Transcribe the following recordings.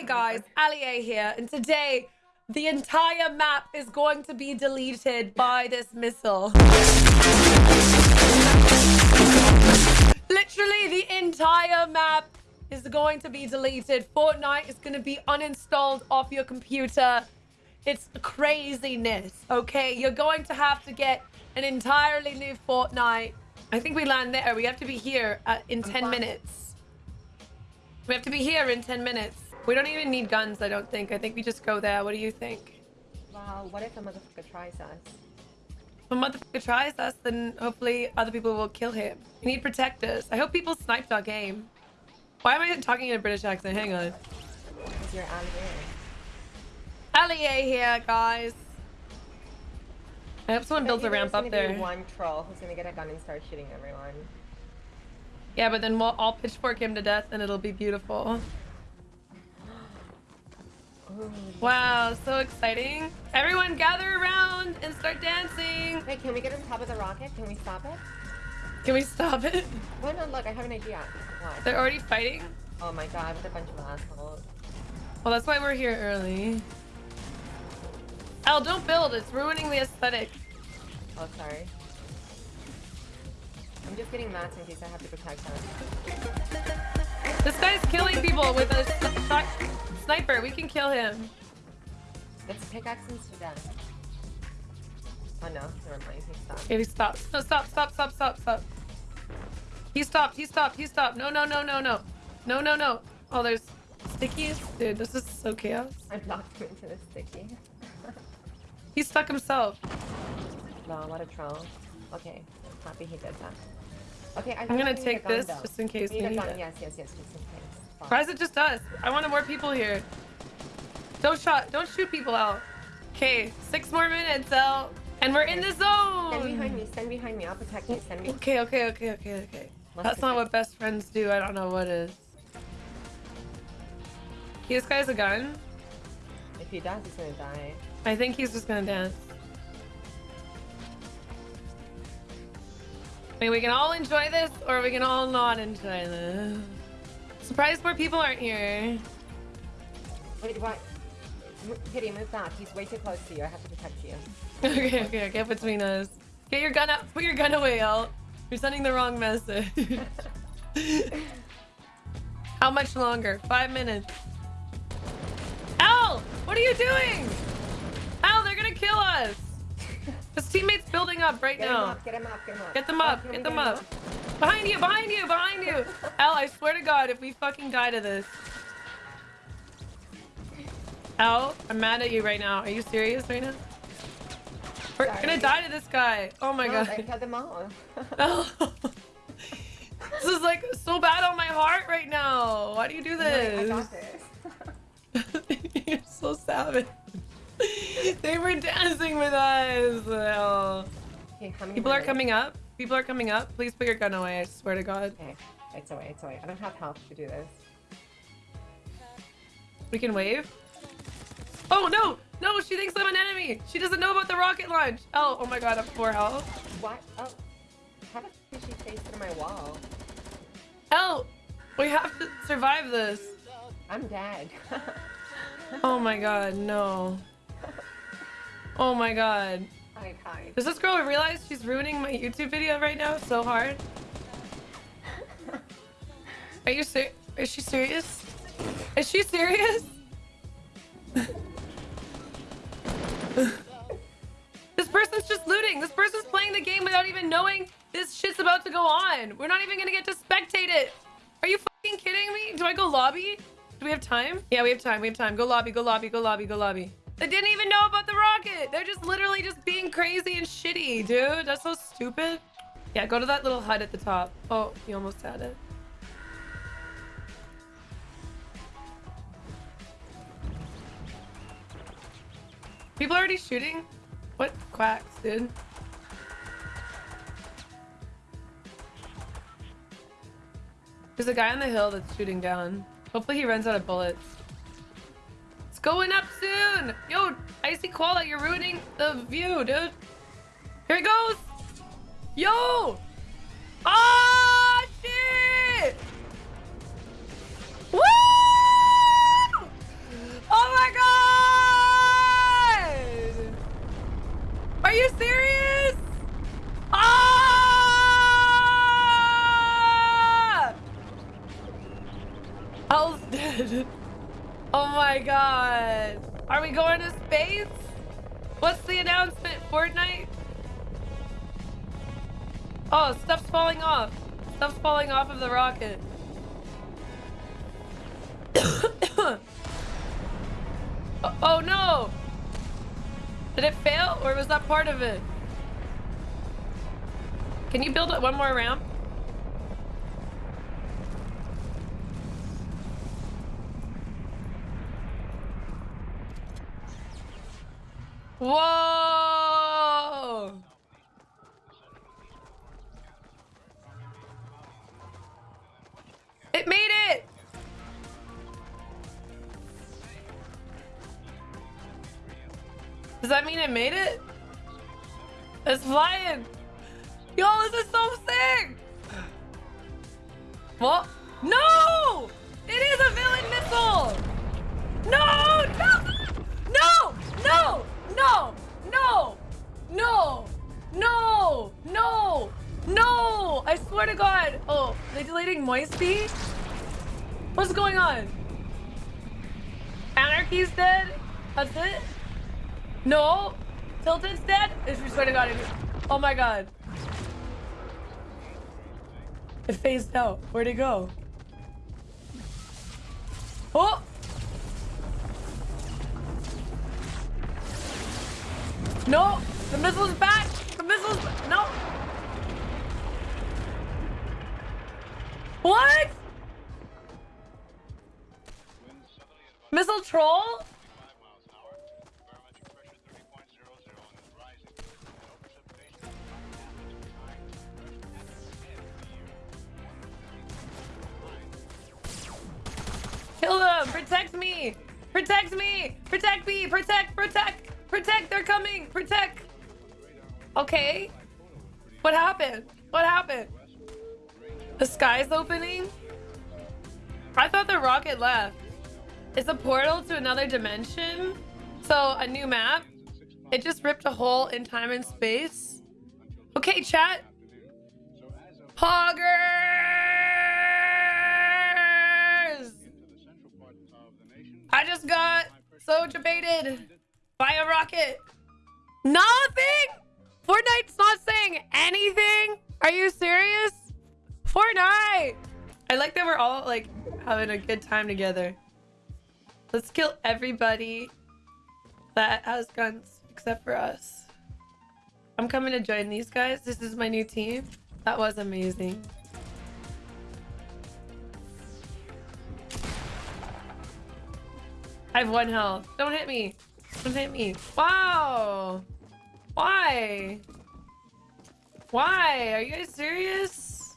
Hey guys, Ali A here, and today the entire map is going to be deleted by this missile. Literally, the entire map is going to be deleted. Fortnite is going to be uninstalled off your computer. It's craziness, okay? You're going to have to get an entirely new Fortnite. I think we land there. We have to be here at, in 10 minutes. We have to be here in 10 minutes. We don't even need guns, I don't think. I think we just go there. What do you think? Wow, what if a motherfucker tries us? If a motherfucker tries us, then hopefully other people will kill him. We need protectors. I hope people sniped our game. Why am I talking in a British accent? Hang on. Because you're Ali A here, guys. I hope someone builds a ramp up there. one troll who's gonna get a gun and start shooting everyone. Yeah, but then we'll all pitchfork him to death and it'll be beautiful. Wow, so exciting. Everyone gather around and start dancing. Wait, can we get on top of the rocket? Can we stop it? Can we stop it? Why not? Look, I have an idea. What? They're already fighting? Oh my god, with a bunch of assholes. Well, that's why we're here early. Al, don't build. It's ruining the aesthetic. Oh, sorry. I'm just getting mats in case I have to protect them. This guy's killing people with a sniper. We can kill him. Let's pickaxe to death. Oh no, never mind. He stopped. Okay, he stopped. No, stop, stop, stop, stop, stop. He stopped. He stopped. He stopped. No, no, no, no, no. No, no, no. Oh, there's stickies? Dude, this is so chaos. I blocked him into the sticky. he stuck himself. No, what a troll. Okay, happy he did that. Okay, I am gonna take this though. just in case we need, need it. Yes, yes, yes, just in case. Why is it just us? I wanted more people here. Don't shot. Don't shoot people out. Okay, six more minutes, out, and we're okay. in the zone. Stand behind me. Stand behind me. I'll protect you. Stand me. Okay, okay, okay, okay, okay. Let's That's not what best friends do. I don't know what is. This guy's a gun. If he does, he's gonna die. I think he's just gonna dance. I mean, we can all enjoy this, or we can all not enjoy this. Surprised more people aren't here. Wait, what? Kitty, move back. He's way too close to you. I have to protect you. okay, okay, get between us. Get your gun up. Put your gun away, El. You're sending the wrong message. How much longer? Five minutes. Al! What are you doing? Al, they're gonna kill us! His teammate's building up right get now. Him up, get him up, get him up. Get them up, get, get them up. up. Behind you, behind you, behind you! Al, I swear to God, if we fucking die to this. Al, I'm mad at you right now. Are you serious right now? We're Sorry. gonna die to this guy. Oh my no, god. I cut them all. oh. this is like so bad on my heart right now. Why do you do this? No, I got this. You're so savage. they were dancing with us. Oh. Okay, People are coming up. People are coming up. Please put your gun away. I swear to God. Okay, it's away. It's away. I don't have health to do this. We can wave. Oh no! No, she thinks I'm an enemy. She doesn't know about the rocket launch. Oh, oh my God, I'm four health. What? Oh, how did she face through my wall? Oh, we have to survive this. I'm dead. oh my God, no. Oh my god. Does this girl realize she's ruining my YouTube video right now so hard? Are you ser- Is she serious? Is she serious? this person's just looting. This person's playing the game without even knowing this shit's about to go on. We're not even gonna get to spectate it. Are you fucking kidding me? Do I go lobby? Do we have time? Yeah, we have time. We have time. Go lobby, go lobby, go lobby, go lobby. They didn't even know about the rocket. They're just literally just being crazy and shitty, dude. That's so stupid. Yeah, go to that little hut at the top. Oh, you almost had it. People already shooting? What quacks, dude? There's a guy on the hill that's shooting down. Hopefully he runs out of bullets going up soon. Yo, Icy Koala, you're ruining the view, dude. Here it goes. Yo. Oh, shit. Woo! Oh my god. Are you serious? Ah! Hell's dead. Oh my god. Are we going to space? What's the announcement? Fortnite? Oh, stuff's falling off. Stuff's falling off of the rocket. oh, oh no! Did it fail or was that part of it? Can you build it one more ramp? Whoa! It made it! Does that mean it made it? It's flying! Yo, this is so sick! What? No! No! No! No! No! I swear to God! Oh, they deleting Moisty? What's going on? Anarchy's dead? That's it? No? Tilted's dead? I swear to God. Oh my God. It phased out. Where'd it go? Oh! No! The missile's back! The missile's! No! What? Missile troll? Kill them! Protect me! Protect me! Protect me! Protect! Protect! Protect! They're coming! Protect! Okay. What happened? What happened? The sky's opening? I thought the rocket left. It's a portal to another dimension. So a new map. It just ripped a hole in time and space. Okay, chat. Poggers! I just got so debated by a rocket. Nothing? Fortnite's not saying anything? Are you serious? Fortnite! I like that we're all like having a good time together. Let's kill everybody that has guns except for us. I'm coming to join these guys. This is my new team. That was amazing. I have one health. Don't hit me. Don't hit me. Wow. Why? Why? Are you guys serious?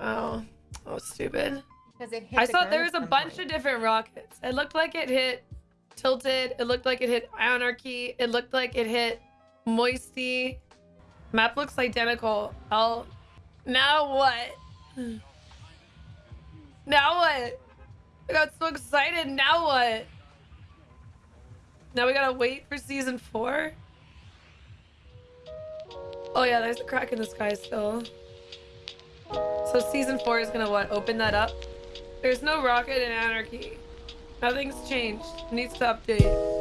Oh. Oh, stupid. Because it hit I the saw there was a bunch point. of different rockets. It looked like it hit Tilted. It looked like it hit Anarchy. It looked like it hit Moisty. Map looks identical. I'll... Now what? Now what? I got so excited. Now what? Now we gotta wait for season four? Oh yeah, there's a crack in the sky still. So season four is gonna what? Open that up? There's no rocket in Anarchy. Nothing's changed. Needs to update.